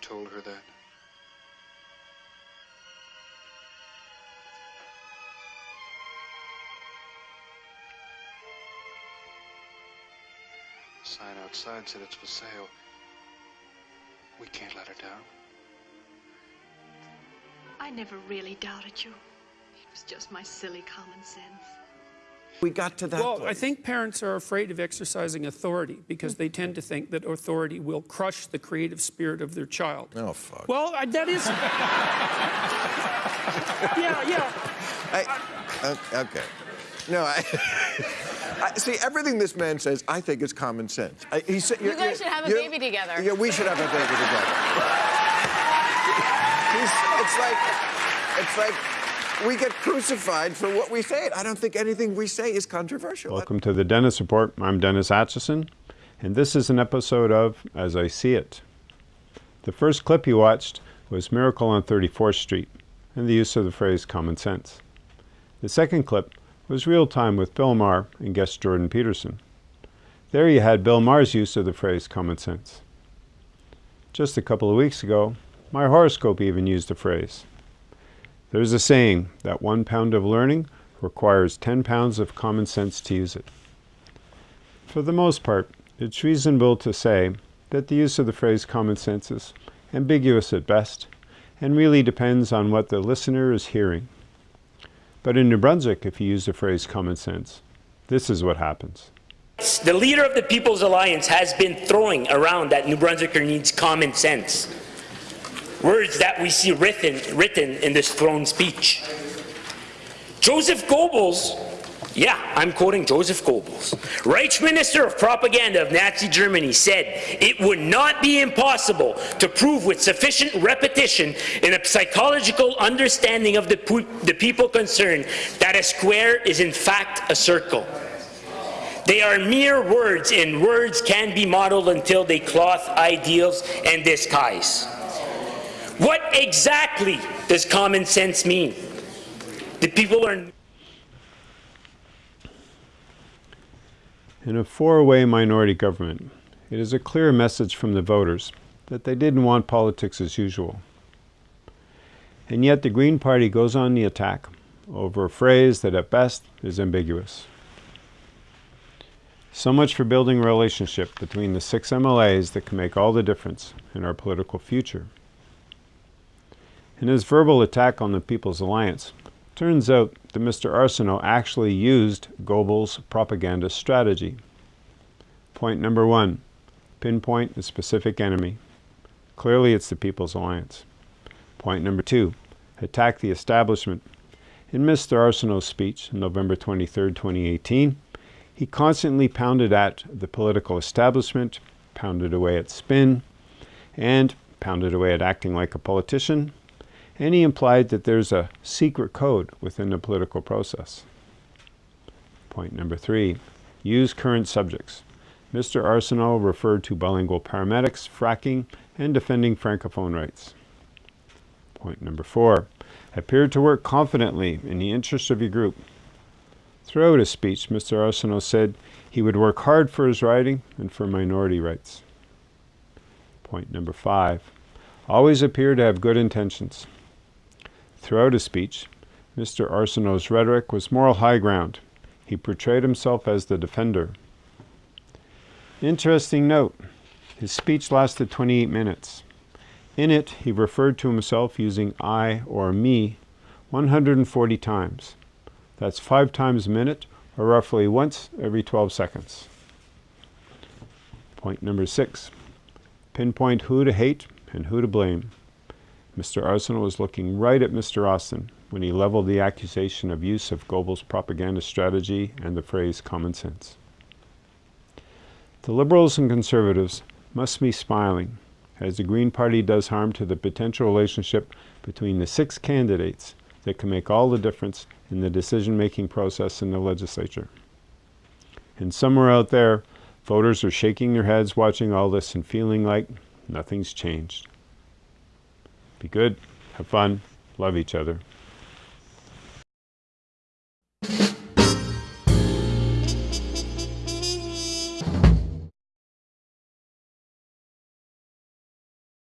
told her that? The sign outside said it's for sale. We can't let her down. I never really doubted you. It was just my silly common sense. We got to that Well, place. I think parents are afraid of exercising authority because they tend to think that authority will crush the creative spirit of their child. Oh, fuck. Well, I- that is. yeah, yeah. I, uh, okay. No, I, I see everything this man says. I think is common sense. I, he said, You guys should have a baby together. Yeah, we should have a baby together. He's, it's like, it's like we get crucified for what we say. I don't think anything we say is controversial. Welcome to the Dennis Report. I'm Dennis Atchison, and this is an episode of As I See It. The first clip you watched was Miracle on 34th Street and the use of the phrase common sense. The second clip was Real Time with Bill Maher and guest Jordan Peterson. There you had Bill Maher's use of the phrase common sense. Just a couple of weeks ago, my horoscope even used the phrase. There's a saying that one pound of learning requires 10 pounds of common sense to use it. For the most part, it's reasonable to say that the use of the phrase common sense is ambiguous at best and really depends on what the listener is hearing. But in New Brunswick, if you use the phrase common sense, this is what happens. The leader of the People's Alliance has been throwing around that New Brunswicker needs common sense. Words that we see written, written in this throne speech. Joseph Goebbels, yeah, I'm quoting Joseph Goebbels, Reich Minister of Propaganda of Nazi Germany, said it would not be impossible to prove with sufficient repetition in a psychological understanding of the, the people concerned that a square is in fact a circle. They are mere words, and words can be modeled until they cloth ideals and disguise. What exactly does common sense mean? The people are. In a four-way minority government, it is a clear message from the voters that they didn't want politics as usual. And yet the Green Party goes on the attack over a phrase that at best is ambiguous. So much for building a relationship between the six MLAs that can make all the difference in our political future. In his verbal attack on the People's Alliance, turns out that Mr. Arsenault actually used Goebbels' propaganda strategy. Point number one, pinpoint a specific enemy. Clearly it's the People's Alliance. Point number two, attack the establishment. In Mr. Arsenault's speech, on November 23, 2018, he constantly pounded at the political establishment, pounded away at spin, and pounded away at acting like a politician, and he implied that there's a secret code within the political process. Point number three, use current subjects. Mr. Arsenault referred to bilingual paramedics, fracking, and defending francophone rights. Point number four, appeared to work confidently in the interest of your group. Throughout his speech, Mr. Arsenault said he would work hard for his riding and for minority rights. Point number five, always appear to have good intentions. Throughout his speech, Mr. Arsenault's rhetoric was moral high ground. He portrayed himself as the defender. Interesting note, his speech lasted 28 minutes. In it, he referred to himself using I or me 140 times. That's five times a minute, or roughly once every 12 seconds. Point number six, pinpoint who to hate and who to blame. Mr. Arsenault was looking right at Mr. Austin when he leveled the accusation of use of Goebbels' propaganda strategy and the phrase common sense. The Liberals and Conservatives must be smiling as the Green Party does harm to the potential relationship between the six candidates that can make all the difference in the decision-making process in the legislature. And somewhere out there, voters are shaking their heads watching all this and feeling like nothing's changed. Be good, have fun, love each other.